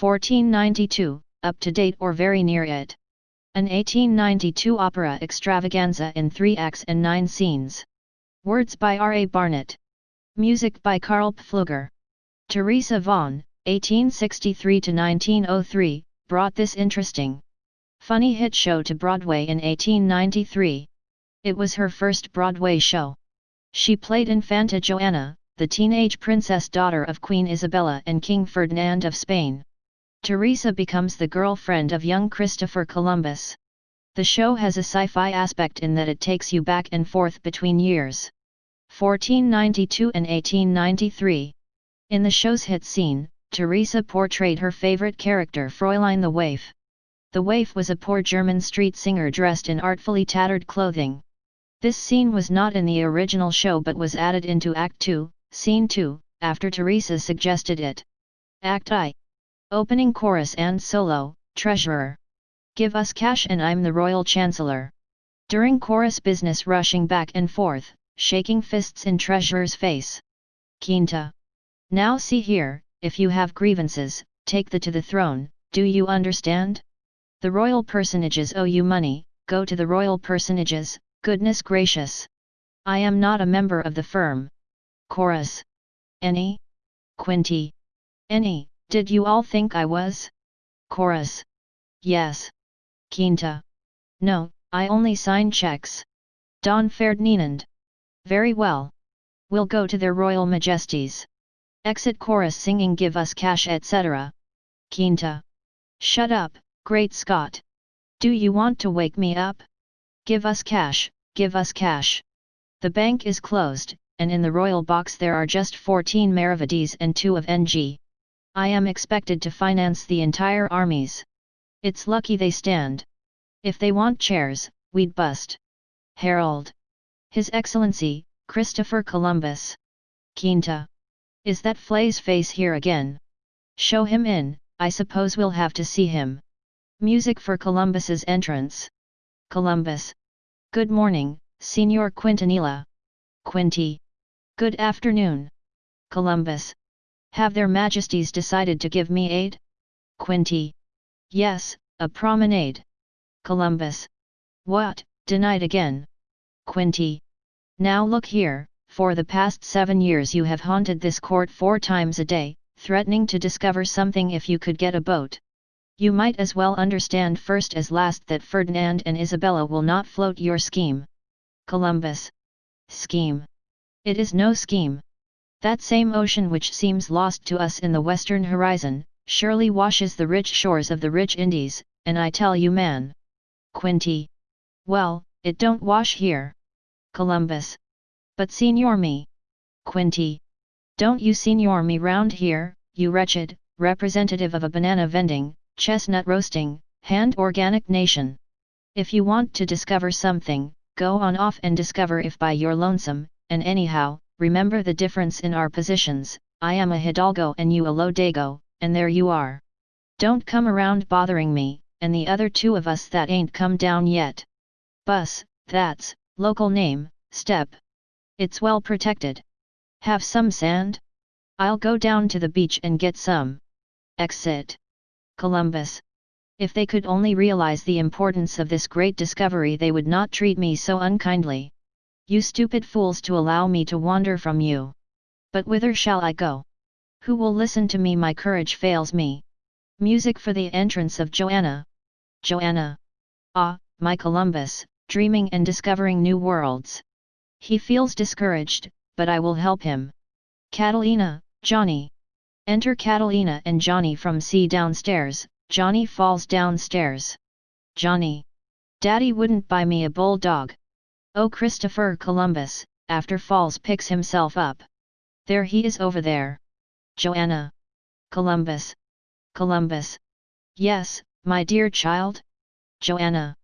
1492, up to date or very near it. An 1892 opera extravaganza in three acts and nine scenes. Words by R. A. Barnett. Music by Carl Pflueger. Theresa Vaughan, 1863-1903, brought this interesting, funny hit show to Broadway in 1893. It was her first Broadway show. She played Infanta Joanna, the teenage princess daughter of Queen Isabella and King Ferdinand of Spain. Teresa becomes the girlfriend of young Christopher Columbus. The show has a sci-fi aspect in that it takes you back and forth between years 1492 and 1893. In the show's hit scene, Teresa portrayed her favorite character Fräulein the Waif. The waif was a poor German street singer dressed in artfully tattered clothing. This scene was not in the original show but was added into Act 2, Scene 2, after Teresa suggested it. Act I Opening chorus and solo, Treasurer. Give us cash and I'm the Royal Chancellor. During chorus business rushing back and forth, shaking fists in Treasurer's face. Quinta. Now see here, if you have grievances, take the to the throne, do you understand? The royal personages owe you money, go to the royal personages, goodness gracious. I am not a member of the firm. Chorus. Any? Quinty. Any, did you all think I was? Chorus. Yes. Quinta. No, I only sign checks. Don Ferdinand. Very well. We'll go to their royal majesties. Exit chorus singing give us cash etc. Quinta. Shut up, great Scott. Do you want to wake me up? Give us cash, give us cash. The bank is closed, and in the royal box there are just 14 maravedis and 2 of NG. I am expected to finance the entire armies. It's lucky they stand. If they want chairs, we'd bust. Harold. His Excellency, Christopher Columbus. Quinta. Is that Flay's face here again? Show him in, I suppose we'll have to see him. Music for Columbus's entrance. Columbus. Good morning, Signor Quintanilla. Quinty. Good afternoon. Columbus. Have their majesties decided to give me aid? Quinty. Yes, a promenade. Columbus. What, denied again? Quinty. Now look here, for the past seven years you have haunted this court four times a day, threatening to discover something if you could get a boat. You might as well understand first as last that Ferdinand and Isabella will not float your scheme. Columbus. Scheme. It is no scheme. That same ocean which seems lost to us in the western horizon, surely washes the rich shores of the rich Indies, and I tell you man. Quinty. Well, it don't wash here. Columbus. But senior me. Quinty. Don't you senior me round here, you wretched, representative of a banana vending, chestnut roasting, hand organic nation. If you want to discover something, go on off and discover if by your lonesome, and anyhow, remember the difference in our positions, I am a Hidalgo and you a Lodego, and there you are. Don't come around bothering me, and the other two of us that ain't come down yet. Bus, that's, local name, step. It's well protected. Have some sand? I'll go down to the beach and get some. Exit. Columbus. If they could only realize the importance of this great discovery they would not treat me so unkindly. You stupid fools to allow me to wander from you. But whither shall I go? Who will listen to me my courage fails me. Music for the entrance of Joanna. Joanna. Ah, my Columbus, dreaming and discovering new worlds. He feels discouraged, but I will help him. Catalina, Johnny. Enter Catalina and Johnny from C downstairs, Johnny falls downstairs. Johnny. Daddy wouldn't buy me a bulldog. Oh Christopher Columbus, after falls picks himself up. There he is over there. Joanna. Columbus. Columbus. Yes, my dear child? Joanna.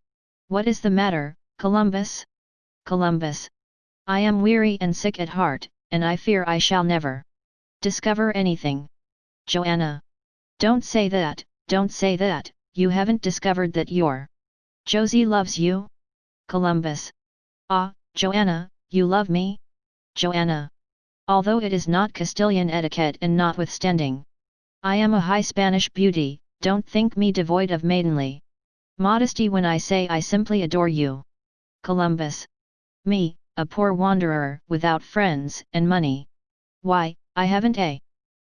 What is the matter, Columbus? Columbus. I am weary and sick at heart, and I fear I shall never discover anything. Joanna. Don't say that, don't say that, you haven't discovered that your Josie loves you? Columbus. Ah, Joanna, you love me? Joanna. Although it is not Castilian etiquette and notwithstanding. I am a high Spanish beauty, don't think me devoid of maidenly modesty when I say I simply adore you. Columbus. Me, a poor wanderer, without friends and money. Why, I haven't a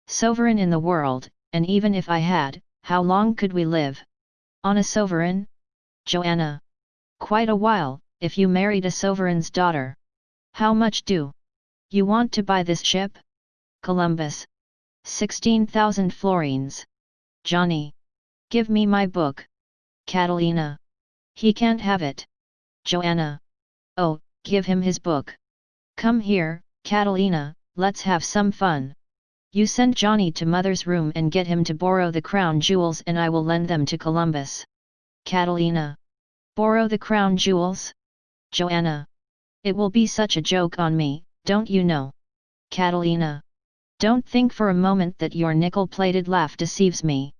sovereign in the world, and even if I had, how long could we live? On a sovereign? Joanna. Quite a while, if you married a sovereign's daughter. How much do you want to buy this ship? Columbus. 16,000 florins. Johnny. Give me my book. Catalina. He can't have it. Joanna. Oh, give him his book. Come here, Catalina, let's have some fun. You send Johnny to mother's room and get him to borrow the crown jewels and I will lend them to Columbus. Catalina. Borrow the crown jewels? Joanna. It will be such a joke on me, don't you know? Catalina. Don't think for a moment that your nickel-plated laugh deceives me.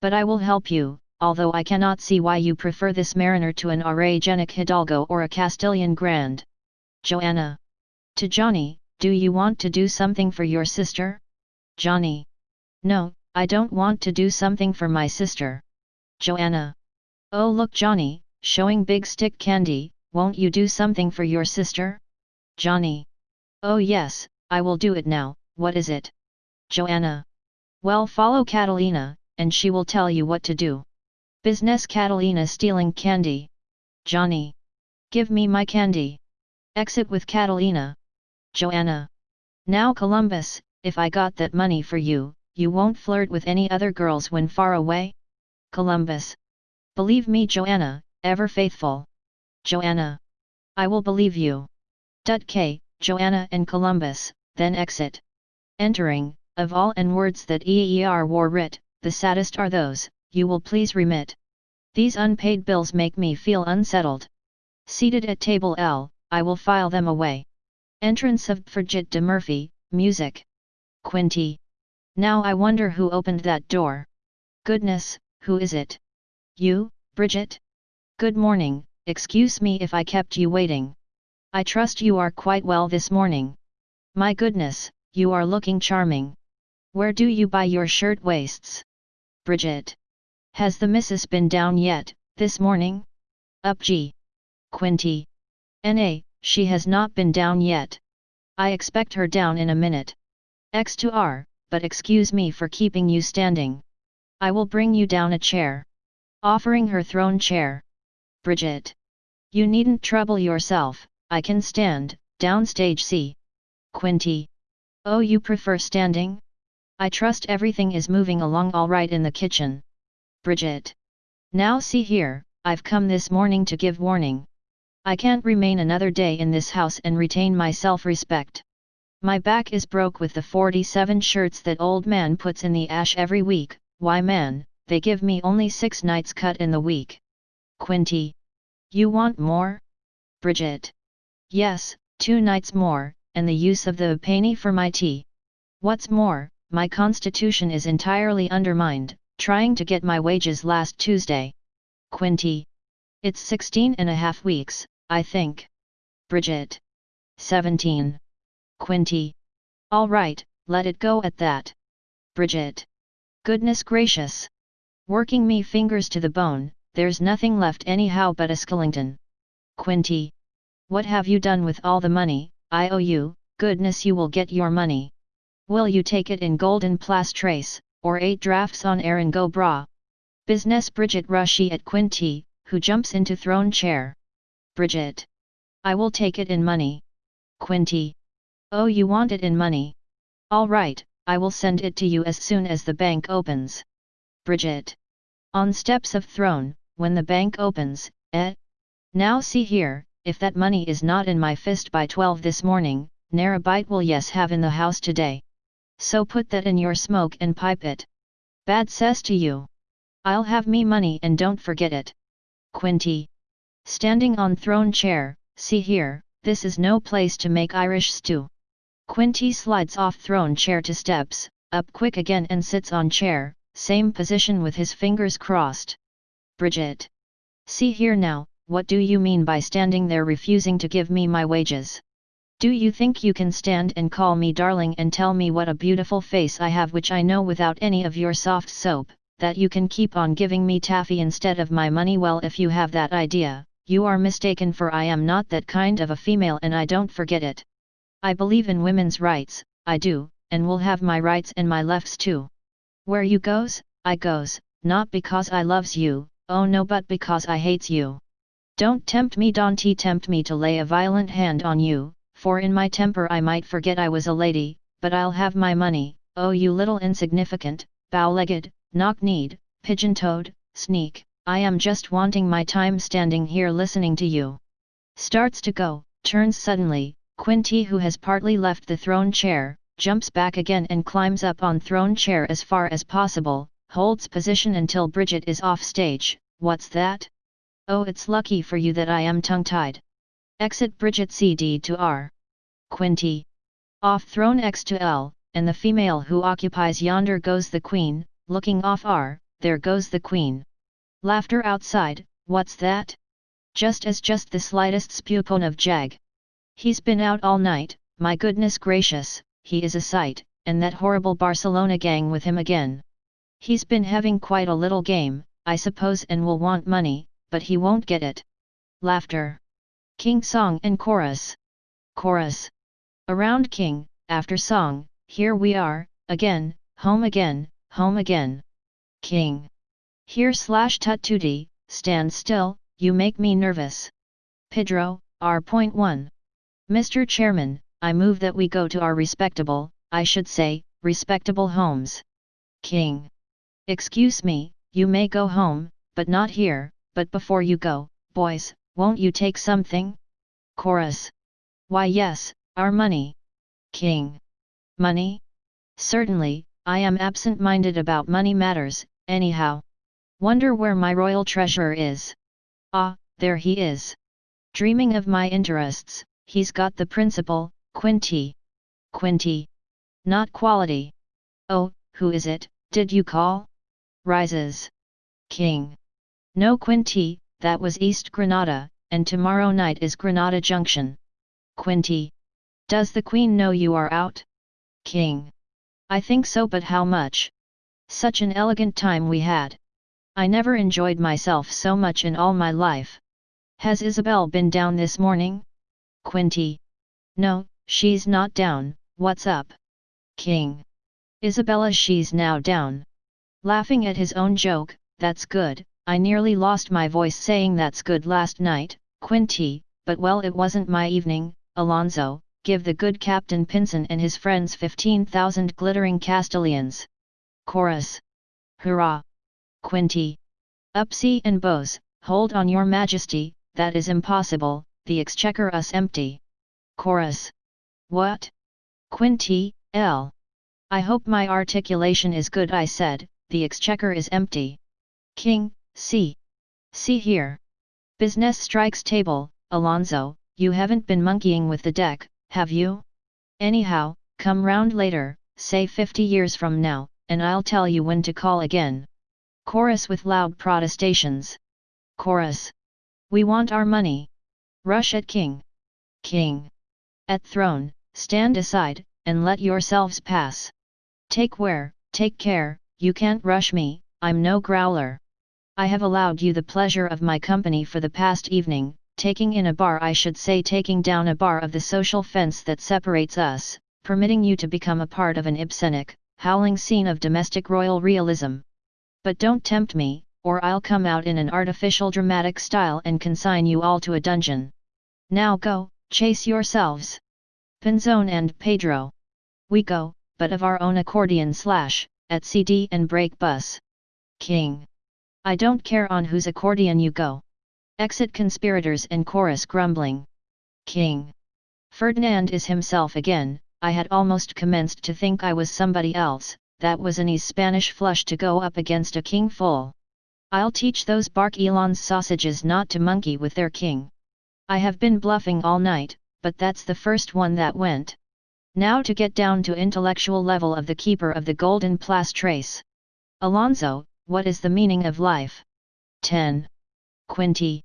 But I will help you, although I cannot see why you prefer this mariner to an Aragenic Hidalgo or a Castilian Grand. Joanna. To Johnny, do you want to do something for your sister? Johnny. No, I don't want to do something for my sister. Joanna. Oh look Johnny, showing big stick candy, won't you do something for your sister? Johnny. Oh yes, I will do it now, what is it? Joanna. Well follow Catalina, and she will tell you what to do. Business Catalina stealing candy. Johnny. Give me my candy. Exit with Catalina. Joanna. Now Columbus, if I got that money for you, you won't flirt with any other girls when far away? Columbus. Believe me Joanna, ever faithful. Joanna. I will believe you. Dut K, Joanna and Columbus, then exit. Entering, of all and words that EER war writ, the saddest are those, you will please remit. These unpaid bills make me feel unsettled. Seated at table L, I will file them away. Entrance of Frigid de Murphy, music. Quinty. Now I wonder who opened that door. Goodness, who is it? You, Bridget? Good morning, excuse me if I kept you waiting. I trust you are quite well this morning. My goodness, you are looking charming. Where do you buy your shirt waists? Bridget. Has the missus been down yet, this morning? Up G. Quinty. N.A., she has not been down yet. I expect her down in a minute. X to R, but excuse me for keeping you standing. I will bring you down a chair. Offering her throne chair. Bridget. You needn't trouble yourself, I can stand, downstage C. Quinty. Oh you prefer standing? I trust everything is moving along alright in the kitchen. Bridget. Now see here, I've come this morning to give warning. I can't remain another day in this house and retain my self-respect. My back is broke with the 47 shirts that old man puts in the ash every week, why man, they give me only six nights cut in the week. Quinty. You want more? Bridget. Yes, two nights more, and the use of the penny for my tea. What's more, my constitution is entirely undermined, trying to get my wages last Tuesday. Quinty. It's sixteen and a half weeks, I think. Bridget. 17. Quinty. All right, let it go at that. Bridget. Goodness gracious! Working me fingers to the bone, there's nothing left anyhow but a skellington. Quinty. What have you done with all the money, I owe you, goodness you will get your money. Will you take it in golden piastres, or 8 drafts on Erin go bragh. Business Bridget Rushy at Quinty, who jumps into throne chair. Bridget. I will take it in money. Quinty. Oh you want it in money. Alright, I will send it to you as soon as the bank opens. Bridget. On steps of throne, when the bank opens, eh? Now see here, if that money is not in my fist by 12 this morning, ne'er a bite will yes have in the house today. So put that in your smoke and pipe it. Bad says to you. I'll have me money and don't forget it. Quinty. Standing on throne chair, see here, this is no place to make Irish stew. Quinty slides off throne chair to steps, up quick again and sits on chair, same position with his fingers crossed. Bridget. See here now, what do you mean by standing there refusing to give me my wages? Do you think you can stand and call me darling and tell me what a beautiful face I have which I know without any of your soft soap, that you can keep on giving me taffy instead of my money well if you have that idea, you are mistaken for I am not that kind of a female and I don't forget it. I believe in women's rights, I do, and will have my rights and my lefts too. Where you goes, I goes, not because I loves you, oh no but because I hates you. Don't tempt me don't tempt me to lay a violent hand on you, for in my temper I might forget I was a lady, but I'll have my money, oh you little insignificant, bow-legged, knock-kneed, pigeon-toed, sneak, I am just wanting my time standing here listening to you. Starts to go, turns suddenly, Quinty who has partly left the throne chair, jumps back again and climbs up on throne chair as far as possible, holds position until Bridget is off stage, what's that? Oh it's lucky for you that I am tongue-tied. Exit Bridget CD to R. Quinty. Off throne X to L, and the female who occupies yonder goes the queen, looking off R, there goes the queen. Laughter outside, what's that? Just as just the slightest spupone of jag. He's been out all night, my goodness gracious, he is a sight, and that horrible Barcelona gang with him again. He's been having quite a little game, I suppose and will want money, but he won't get it. Laughter. King Song and Chorus. Chorus. Around King, after song, here we are, again, home again, home again. King. Here slash tut tutti, stand still, you make me nervous. Pedro, R.1. Mr. Chairman, I move that we go to our respectable, I should say, respectable homes. King. Excuse me, you may go home, but not here, but before you go, boys, won't you take something? Chorus. Why yes, our money. King. Money? Certainly, I am absent-minded about money matters, anyhow. Wonder where my royal treasurer is. Ah, there he is. Dreaming of my interests, he's got the principal, Quinty. Quinty. Not quality. Oh, who is it, did you call? Rises. King. No Quinty, that was East Granada, and tomorrow night is Granada Junction. Quinty. Does the Queen know you are out? King. I think so but how much? Such an elegant time we had. I never enjoyed myself so much in all my life. Has Isabel been down this morning? Quinty. No, she's not down, what's up? King. Isabella she's now down. Laughing at his own joke, that's good, I nearly lost my voice saying that's good last night, Quinty, but well it wasn't my evening, Alonso, give the good Captain Pinzon and his friends 15,000 glittering Castilians. Chorus. Hurrah! Quinty. Upsy and Bose, hold on your majesty, that is impossible, the exchequer us empty. Chorus. What? Quinty, L. I hope my articulation is good I said, the exchequer is empty. King, see. See here. Business strikes table, Alonso, you haven't been monkeying with the deck, have you? Anyhow, come round later, say 50 years from now, and I'll tell you when to call again. Chorus with loud protestations. Chorus. We want our money. Rush at King. King. At throne, stand aside, and let yourselves pass. Take where, take care, you can't rush me, I'm no growler. I have allowed you the pleasure of my company for the past evening, taking in a bar I should say taking down a bar of the social fence that separates us, permitting you to become a part of an Ibsenic, howling scene of domestic royal realism. But don't tempt me, or I'll come out in an artificial dramatic style and consign you all to a dungeon. Now go, chase yourselves. Pinzone and Pedro. We go, but of our own accordion slash, at CD and break bus. King. I don't care on whose accordion you go. Exit conspirators and chorus grumbling. King. Ferdinand is himself again, I had almost commenced to think I was somebody else, that was an ease Spanish flush to go up against a king full. I'll teach those bark Elon's sausages not to monkey with their king. I have been bluffing all night, but that's the first one that went. Now to get down to intellectual level of the keeper of the golden trace. Alonso, what is the meaning of life? 10. Quinty.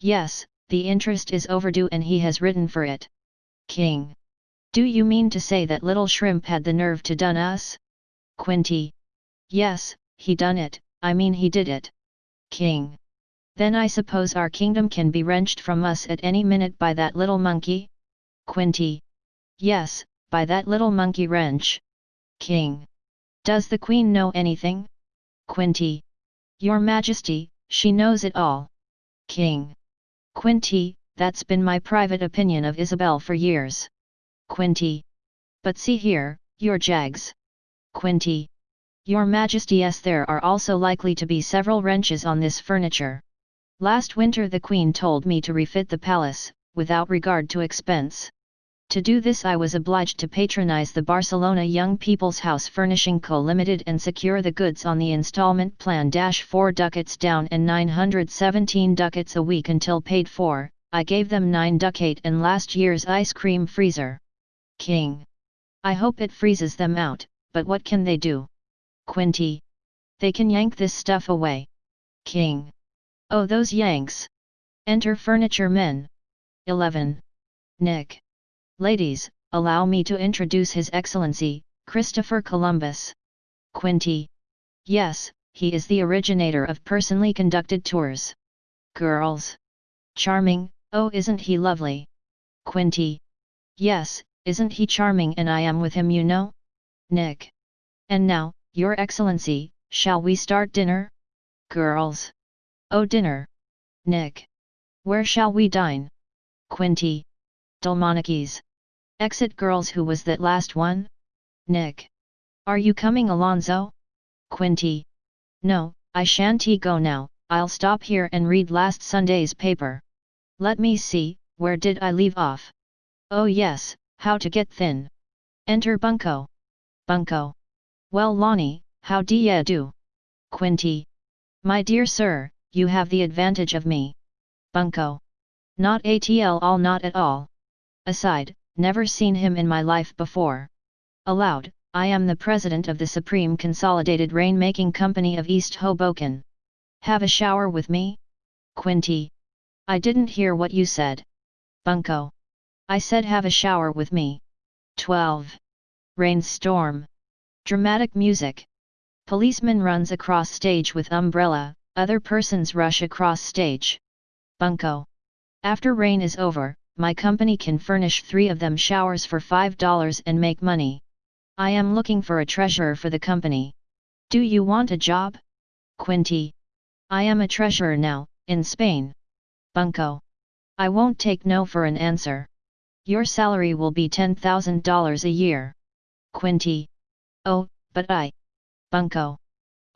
Yes, the interest is overdue and he has written for it. King. Do you mean to say that little shrimp had the nerve to done us? Quinty. Yes, he done it, I mean he did it. King. Then I suppose our kingdom can be wrenched from us at any minute by that little monkey? Quinty. Yes, by that little monkey wrench. King. Does the queen know anything? Quinty. Your majesty, she knows it all. King. Quinty, that's been my private opinion of Isabel for years. Quinty. But see here, your jags. Quinty. Your majesty yes there are also likely to be several wrenches on this furniture. Last winter the queen told me to refit the palace, without regard to expense. To do this I was obliged to patronize the Barcelona Young People's House Furnishing Co. Limited and secure the goods on the installment plan 4 ducats down and 917 ducats a week until paid for, I gave them 9 ducat and last year's ice cream freezer. King. I hope it freezes them out, but what can they do? Quinty. They can yank this stuff away. King. Oh those yanks! Enter furniture men. 11. Nick. Ladies, allow me to introduce His Excellency, Christopher Columbus. Quinty. Yes, he is the originator of personally conducted tours. Girls. Charming, oh isn't he lovely? Quinty. Yes, isn't he charming and I am with him you know? Nick. And now, your excellency, shall we start dinner? Girls. Oh dinner. Nick. Where shall we dine? Quinty. Delmonico's. Exit girls who was that last one? Nick. Are you coming Alonzo? Quinty. No, I shan't go now, I'll stop here and read last Sunday's paper. Let me see, where did I leave off? Oh yes, how to get thin. Enter Bunko. Bunko. Well Lonnie, how do d'ye do? Quinty. My dear sir, you have the advantage of me. Bunko. Not atl all not at all. Aside, never seen him in my life before. Aloud, I am the president of the Supreme Consolidated Rainmaking Company of East Hoboken. Have a shower with me? Quinty. I didn't hear what you said. Bunko. I said have a shower with me. 12. Rainstorm. Dramatic music. Policeman runs across stage with umbrella, other persons rush across stage. Bunko. After rain is over, my company can furnish three of them showers for $5 and make money. I am looking for a treasurer for the company. Do you want a job? Quinty. I am a treasurer now, in Spain. Bunko. I won't take no for an answer. Your salary will be $10,000 a year. Quinty. Oh, but I. Bunko.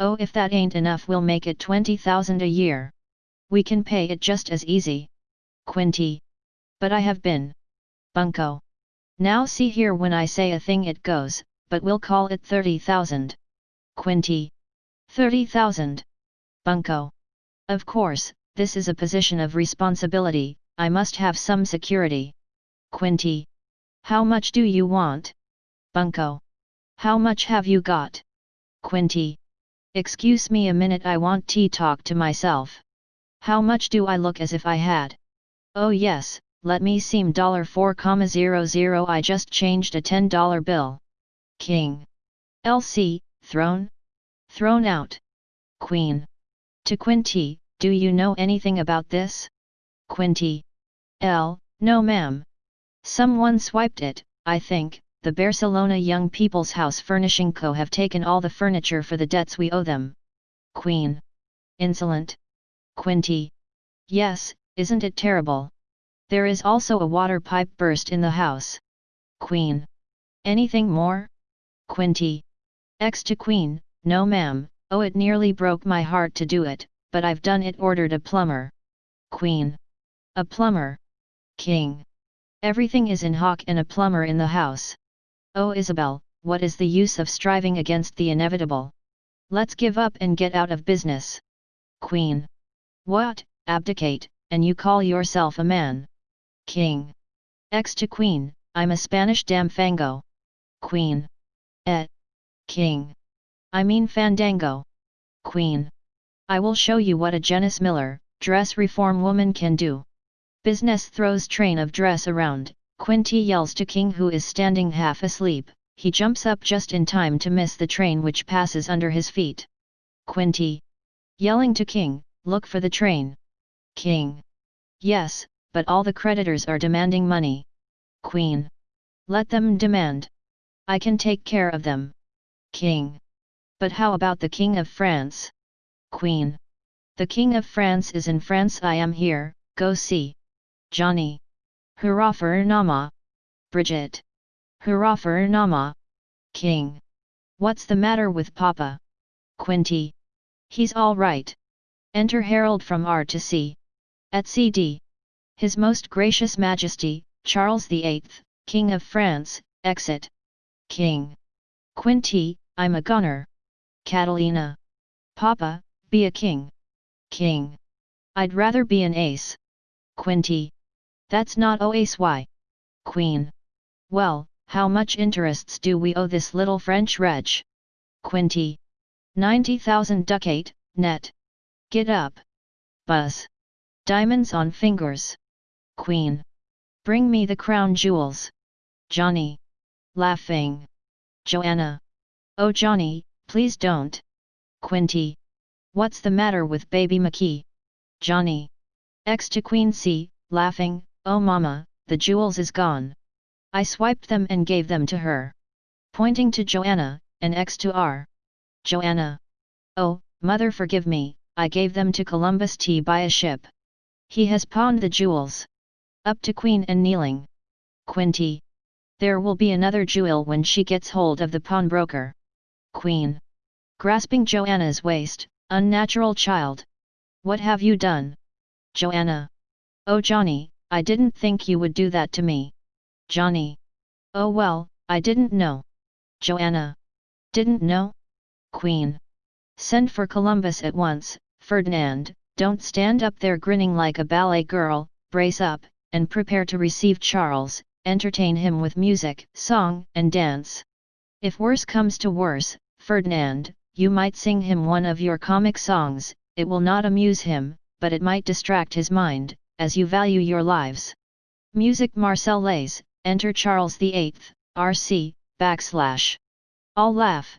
Oh if that ain't enough we'll make it 20,000 a year. We can pay it just as easy. Quinty. But I have been. Bunko. Now see here when I say a thing it goes, but we'll call it 30,000. Quinty. 30,000. Bunko. Of course, this is a position of responsibility, I must have some security. Quinty. How much do you want? Bunko. How much have you got? Quinty. Excuse me a minute I want tea talk to myself. How much do I look as if I had? Oh yes, let me seem $4,00 I just changed a $10 bill. King. LC, throne? Thrown out. Queen. To Quinty, do you know anything about this? Quinty. L, no ma'am. Someone swiped it, I think, the Barcelona Young People's House Furnishing Co. have taken all the furniture for the debts we owe them. Queen. Insolent. Quinty. Yes, isn't it terrible? There is also a water pipe burst in the house. Queen. Anything more? Quinty. X to Queen, no ma'am, oh it nearly broke my heart to do it, but I've done it ordered a plumber. Queen. A plumber. King. Everything is in hock and a plumber in the house. Oh Isabel, what is the use of striving against the inevitable? Let's give up and get out of business. Queen. What, abdicate, and you call yourself a man? King. X to Queen, I'm a Spanish damfango. Queen. Et. King. I mean fandango. Queen. I will show you what a Jenness Miller, dress reform woman can do. Business throws train of dress around, Quinty yells to King who is standing half asleep, he jumps up just in time to miss the train which passes under his feet. Quinty. Yelling to King, look for the train. King. Yes, but all the creditors are demanding money. Queen. Let them demand. I can take care of them. King. But how about the King of France? Queen. The King of France is in France I am here, go see. Johnny. Hurrah for Nama. Bridget. Hurrah for Nama. King. What's the matter with Papa? Quinty. He's all right. Enter Harold from R to C. At CD. His Most Gracious Majesty, Charles VIII, King of France, exit. King. Quinty, I'm a gunner. Catalina. Papa, be a king. King. I'd rather be an ace. Quinty. That's not ace why. Queen. Well, how much interests do we owe this little French wretch? Quinty. 90,000 ducat, net. Get up. Buzz. Diamonds on fingers. Queen. Bring me the crown jewels. Johnny. Laughing. Joanna. Oh Johnny, please don't. Quinty. What's the matter with baby McKee? Johnny. X to Queen C, laughing, oh mama, the jewels is gone. I swiped them and gave them to her. Pointing to Joanna, and X to R. Joanna. Oh, mother forgive me, I gave them to Columbus T by a ship. He has pawned the jewels. Up to Queen and kneeling. Quinty. There will be another jewel when she gets hold of the pawnbroker. Queen. Grasping Joanna's waist, unnatural child. What have you done? Joanna. Oh Johnny, I didn't think you would do that to me. Johnny. Oh well, I didn't know. Joanna. Didn't know? Queen. Send for Columbus at once, Ferdinand, don't stand up there grinning like a ballet girl, brace up, and prepare to receive Charles, entertain him with music, song, and dance. If worse comes to worse, Ferdinand, you might sing him one of your comic songs, it will not amuse him, but it might distract his mind, as you value your lives. Music Marseillaise, enter Charles VIII, RC, backslash. All laugh.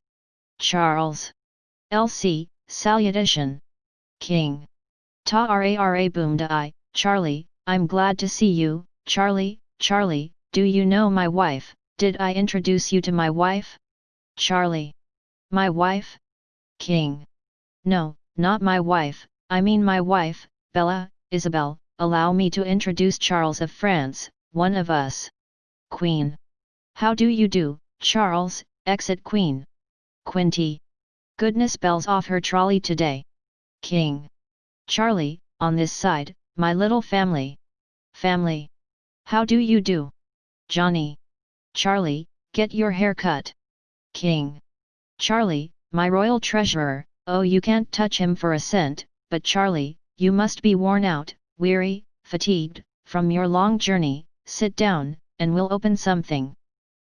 Charles. LC, salutation. King. Ta ra ra boom da I, Charlie, I'm glad to see you, Charlie, Charlie, do you know my wife, did I introduce you to my wife? Charlie. My wife? King. No, not my wife, I mean my wife, Bella, Isabel, allow me to introduce Charles of France, one of us. Queen. How do you do, Charles, exit Queen. Quinty. Goodness bells off her trolley today. King. Charlie, on this side, my little family. Family. How do you do? Johnny. Charlie, get your hair cut. King. Charlie, my royal treasurer, oh you can't touch him for a cent, but Charlie, you must be worn out, weary, fatigued, from your long journey, sit down, and we'll open something.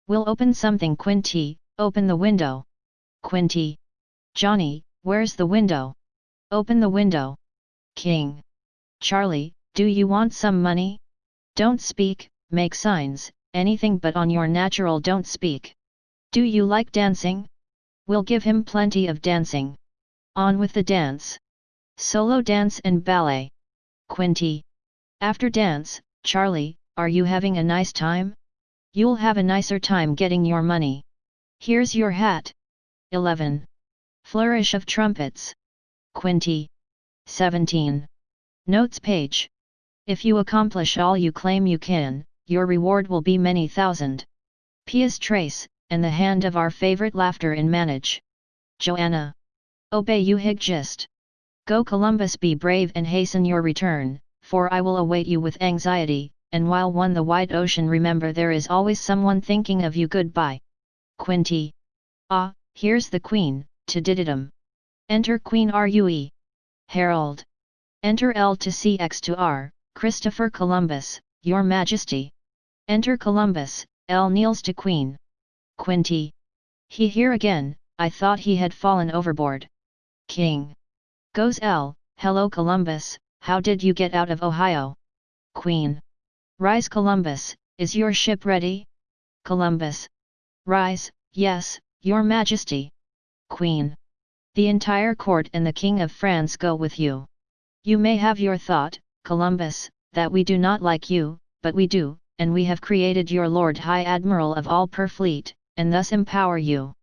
We'll open something Quinty, open the window. Quinty. Johnny, where's the window? Open the window. King. Charlie, do you want some money? Don't speak, make signs, anything but on your natural don't speak. Do you like dancing? We'll give him plenty of dancing. On with the dance. Solo dance and ballet. Quinty. After dance, Charlie, are you having a nice time? You'll have a nicer time getting your money. Here's your hat. 11. Flourish of trumpets. Quinty. 17. Notes page. If you accomplish all you claim you can, your reward will be many thousand. piastres, and the hand of our favorite laughter in manage. Joanna. Obey you hig gist. Go Columbus be brave and hasten your return, for I will await you with anxiety, and while one the wide ocean remember there is always someone thinking of you goodbye. Quinty. Ah, here's the queen, to dididum. Enter Queen Rue. Herald. Enter L to CX to R, Christopher Columbus, Your Majesty. Enter Columbus, L kneels to Queen. Quinty. He here again, I thought he had fallen overboard. King. Goes L, hello Columbus, how did you get out of Ohio? Queen. Rise Columbus, is your ship ready? Columbus. Rise, yes, your majesty. Queen. The entire court and the king of France go with you. You may have your thought, Columbus, that we do not like you, but we do, and we have created your Lord High Admiral of all per fleet, and thus empower you.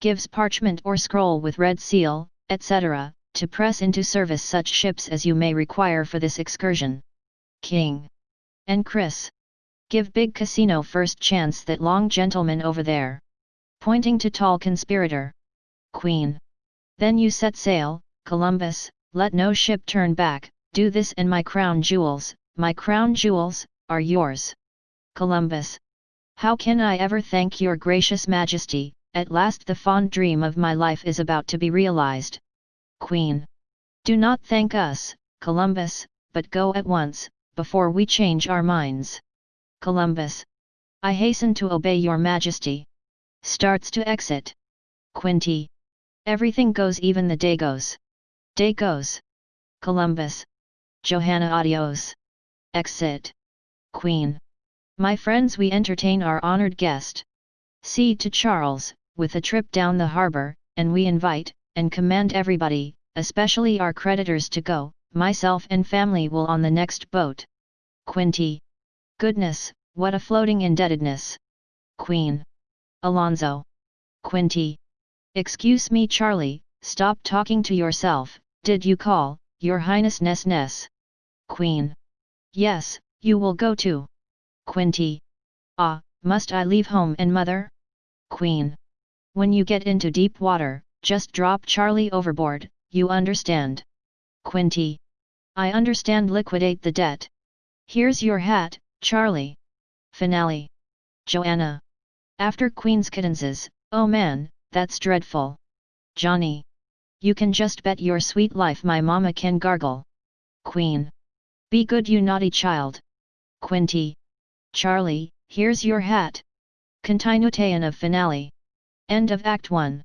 Gives parchment or scroll with red seal, etc., to press into service such ships as you may require for this excursion. King. And Chris. Give big casino first chance that long gentleman over there. Pointing to tall conspirator. Queen. Then you set sail, Columbus, let no ship turn back, do this and my crown jewels, my crown jewels, are yours. Columbus. How can I ever thank your gracious majesty, at last the fond dream of my life is about to be realized. Queen. Do not thank us, Columbus, but go at once, before we change our minds. Columbus. I hasten to obey your majesty. Starts to exit. Quinty. Everything goes even the day goes. Day goes. Columbus. Johanna adios. Exit. Queen. My friends we entertain our honored guest. See to Charles, with a trip down the harbour, and we invite, and command everybody, especially our creditors to go, myself and family will on the next boat. Quinty. Goodness, what a floating indebtedness! Queen. Alonso. Quinty. Excuse me Charlie, stop talking to yourself, did you call, your highness Ness Ness? Queen. Yes, you will go too. Quinty. Ah, must I leave home and mother? Queen. When you get into deep water, just drop Charlie overboard, you understand. Quinty. I understand liquidate the debt. Here's your hat, Charlie. Finale. Joanna. After Queen's cadenzas, oh man, that's dreadful. Johnny. You can just bet your sweet life my mama can gargle. Queen. Be good you naughty child. Quinty. Charlie, here's your hat. Continuation of finale. End of Act 1